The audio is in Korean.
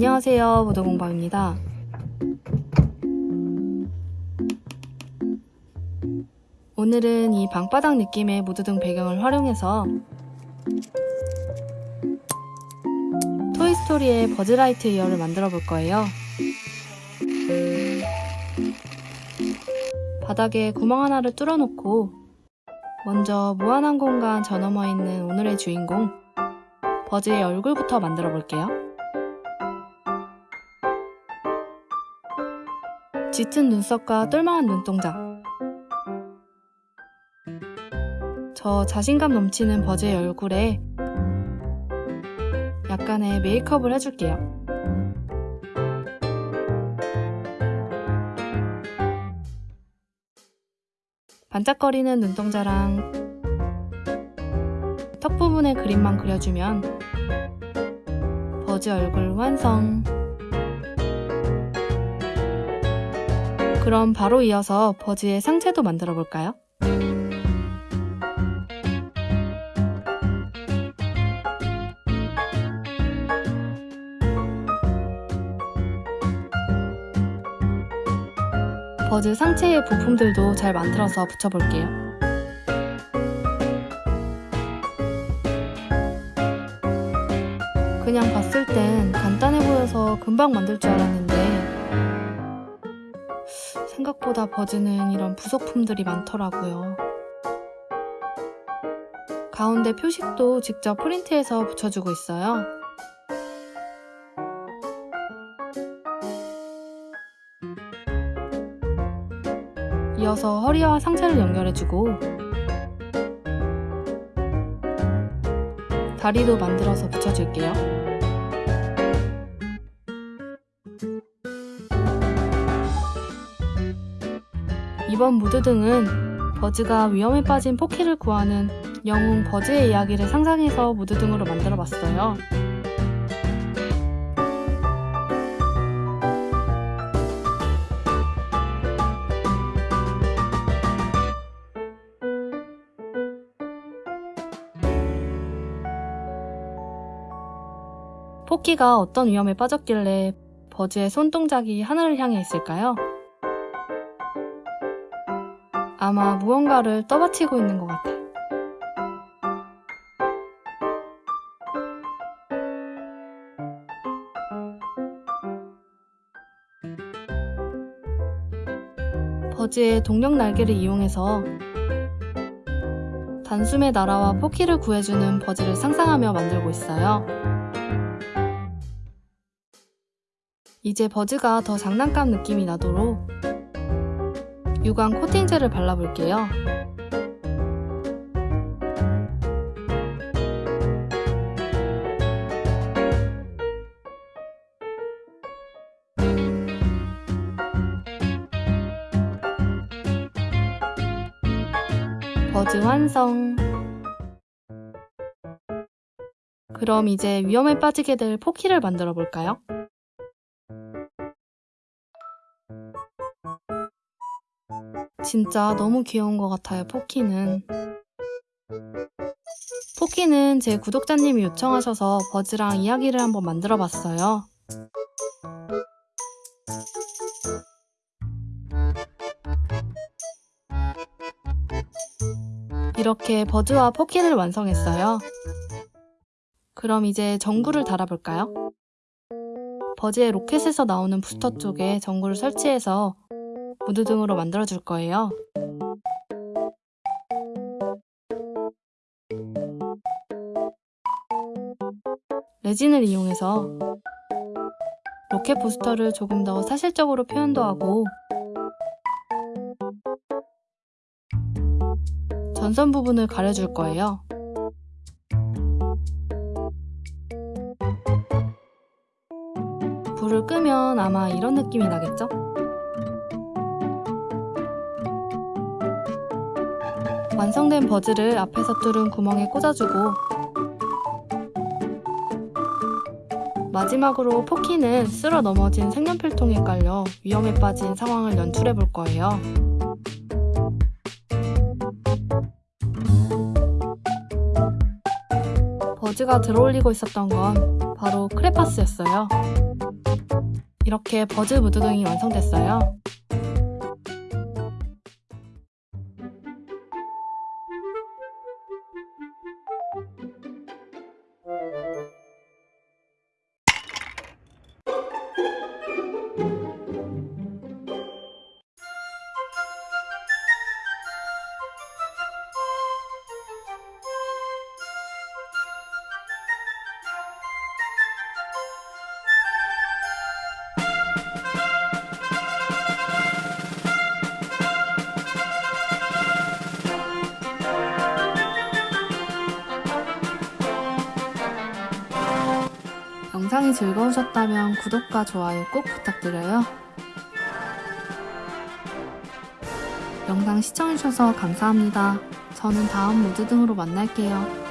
안녕하세요. 무도공방입니다. 오늘은 이 방바닥 느낌의 무드등 배경을 활용해서 토이스토리의 버즈라이트 이어를 만들어 볼 거예요. 바닥에 구멍 하나를 뚫어 놓고 먼저 무한한 공간 저 너머 있는 오늘의 주인공 버즈의 얼굴부터 만들어 볼게요. 짙은 눈썹과 똘망한 눈동자 저 자신감 넘치는 버즈의 얼굴에 약간의 메이크업을 해줄게요. 반짝거리는 눈동자랑 턱 부분에 그림만 그려주면 버즈 얼굴 완성 그럼 바로 이어서 버즈의 상체도 만들어 볼까요? 버즈 상체의 부품들도 잘 만들어서 붙여볼게요. 그냥 봤을 땐 간단해 보여서 금방 만들 줄 알았는데 생각보다 버즈는 이런 부속품들이 많더라고요. 가운데 표식도 직접 프린트해서 붙여주고 있어요. 이어서 허리와 상체를 연결해주고 다리도 만들어서 붙여줄게요. 이번 무드 등은 버즈가 위험에 빠진 포키를 구하는 영웅 버즈의 이야기를 상상해서 무드 등으로 만들어 봤어요. 포키가 어떤 위험에 빠졌길래 버즈의 손동작이 하늘을 향해 있을까요? 아마 무언가를 떠받치고 있는 것 같아요. 버즈의 동력 날개를 이용해서 단숨에 날아와 포키를 구해주는 버즈를 상상하며 만들고 있어요. 이제 버즈가 더 장난감 느낌이 나도록 유광 코팅제를 발라볼게요. 버즈 완성! 그럼 이제 위험에 빠지게 될 포키를 만들어 볼까요? 진짜 너무 귀여운 것 같아요, 포키는. 포키는 제 구독자님이 요청하셔서 버즈랑 이야기를 한번 만들어 봤어요. 이렇게 버즈와 포키를 완성했어요. 그럼 이제 전구를 달아볼까요? 버즈의 로켓에서 나오는 부스터 쪽에 전구를 설치해서 무드 등으로 만들어 줄 거예요. 레진을 이용해서 로켓 부스터를 조금 더 사실적으로 표현도 하고 전선 부분을 가려줄 거예요. 불을 끄면 아마 이런 느낌이 나겠죠? 완성된 버즈를 앞에서 뚫은 구멍에 꽂아주고 마지막으로 포키는 쓸어 넘어진 색연필통에 깔려 위험에 빠진 상황을 연출해 볼 거예요. 버즈가 들어올리고 있었던 건 바로 크레파스였어요. 이렇게 버즈 무드 등이 완성됐어요. 영상이 즐거우셨다면 구독과 좋아요 꼭 부탁드려요. 영상 시청해주셔서 감사합니다. 저는 다음 무드 등으로 만날게요.